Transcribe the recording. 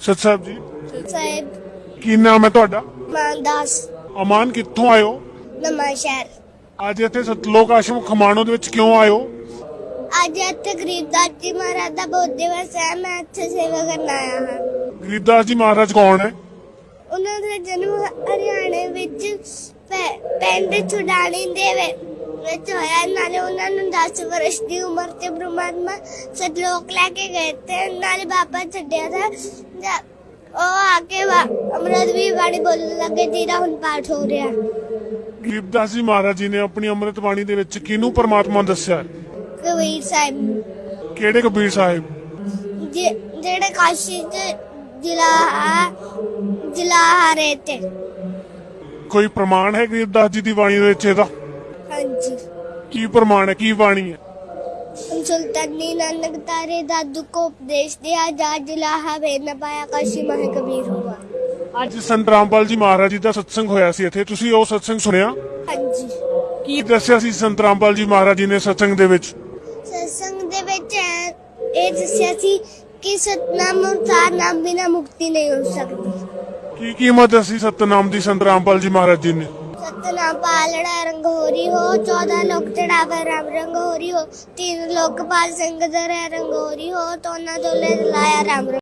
ਸਤ ਸਾਹਿਬ ਜੀ ਸਾਹਿਬ। ਕੀ ਨਾਮ ਹੈ ਤੁਹਾਡਾ? ਮਾਨਦਾਸ ਅਮਾਨ ਕਿੱਥੋਂ ਆਇਓ? ਨਵਾਂ ਸ਼ਹਿਰ। ਅੱਜ ਇੱਥੇ ਸਤਲੋਕ ਆਸ਼ਰਮ ਖਮਾਣੋ ਦੇ ਵਿੱਚ ਕਿਉਂ ਆਇਓ? ਅੱਜ ਇੱਥੇ ਗਰੀਬਦਾਸ ਜੀ ਮਹਾਰਾਜ ਦਾ ਬਹੁਤ ਦਿਵਸ ਹੈ ਮੈਂ ਇੱਥੇ ਸੇਵਾ ਕਰਨ ਆਇਆ ਹਾਂ। ਗਰੀਬਦਾਸ ਜੀ ਮਹਾਰਾਜ ਕੌਣ ਹੈ? ਉਹਨਾਂ ਦਾ ਜਨਮ ਹਰਿਆਣੇ ਵਿੱਚ ਪੈ- ਪਿੰਡ ਛੁਡਾਣੀ ਦੇ ਵਿੱਚ ਹੋਇਆ। ਨਾਲੇ ਉਹਨਾਂ ਨੂੰ 10 ਵਰਸ਼ ਦੀ ਉਮਰ ਤੇ ਬ੍ਰਹਮਾ ਸਤਲੋਕ ਲੈ ਕੇ ਗਏ ਤੇ ਨਾਲੇ ਬਾਬਾ ਛੱਡਿਆ था ਜਦ ਉਹ ਆ ਕੇ ਵਾ- ਅੰਮ੍ਰਿਤ ਵੀ ਬਾਣੀ ਬੋਲਣ ਲੱਗੇ ਜਿਹਦਾ ਹੁਣ ਪਾਠ ਹੋ ਰਿਹਾ। ਗਰੀਬਦਾਸ ਜੀ ਮਹਾਰਾਜ ਜੀ ਨੇ ਆਪਣੀ ਅੰਮ੍ਰਿਤ ਬਾਣੀ ਦੇ ਵਿੱਚ ਕਿਹਨੂੰ ਪਰਮਾਤਮਾ ਦੱਸਿਆ? ਕਬੀਰ ਸਾਹਿਬ। ਕਿਹੜੇ ਕਬੀਰ ਸਾਹਿਬ? ਜਿਹੜੇ ਕਾਸ਼ੀ ਚ ਜ਼ਿਲ੍ਹਾ ਹੈ ਜ਼ਿਲ੍ਹਾ ਹਰੇ ਤੇ। ਕੋਈ ਪ੍ਰਮਾਣ ਹੈ ਗਰੀਬਦਾਸ ਜੀ ਦੀ ਬਾਣੀ ਦੇ ਵਿੱਚ ਇਹਦਾ? ਕੀ ਪ੍ਰਮਾਣ ਹੈ ਕੀ ਬਾਣੀ ਹੈ? ਸੁਲਤਾਨੀ ਨਾਨਕ ਤਾਰੇ ਦਾਦੂ ਕੋ ਉਪਦੇਸ਼ ਦਿਆ ਜਾ ਜ਼ਿਲ੍ਹਾ ਹਵੇ ਨ ਪਾਇਆ ਕਾਸ਼ੀ ਮਹ ਕਬੀਰ ਹੁਆ ਅੱਜ ਸੰਤ ਰਾਮਪਾਲ ਜੀ ਮਹਾਰਾਜ ਜੀ ਦਾ ਸਤਸੰਗ ਹੋਇਆ ਸੀ ਇੱਥੇ ਤੁਸੀਂ ਉਹ ਸਤਸੰਗ ਸੁਣਿਆ ਹਾਂਜੀ ਕੀ ਦੱਸਿਆ ਸੀ ਸੰਤ ਰਾਮਪਾਲ ਜੀ ਮਹਾਰਾਜ ਜੀ ਨੇ ਸਤਸੰਗ ਦੇ ਵਿੱਚ ਸਤਸੰਗ ਦੇ ਵਿੱਚ ਇਹ ਦੱਸਿਆ ਸੀ ਕਿ ਸਤਨਾਮ ਅਨੁਸਾਰ ਨਾਮ ਬਿਨਾ ਮੁਕਤੀ ਨਹੀਂ ਹੋ ਸਕਦੀ ਕੀ ਕੀਮਤ ਦੱਸੀ ਸਤਨਾਮ ਦੀ ਸੰਤ ਰਾਮਪਾਲ ਜੀ ਮਹਾਰਾਜ ਜੀ ਨੇ सत्य नाम पालड़ा रंग होरी हो चौदह लोक चढ़ावे राम रंग होरी हो तीन लोकपाल सिंह धरे रंग होरी हो तो ना जोले लाया राम रंग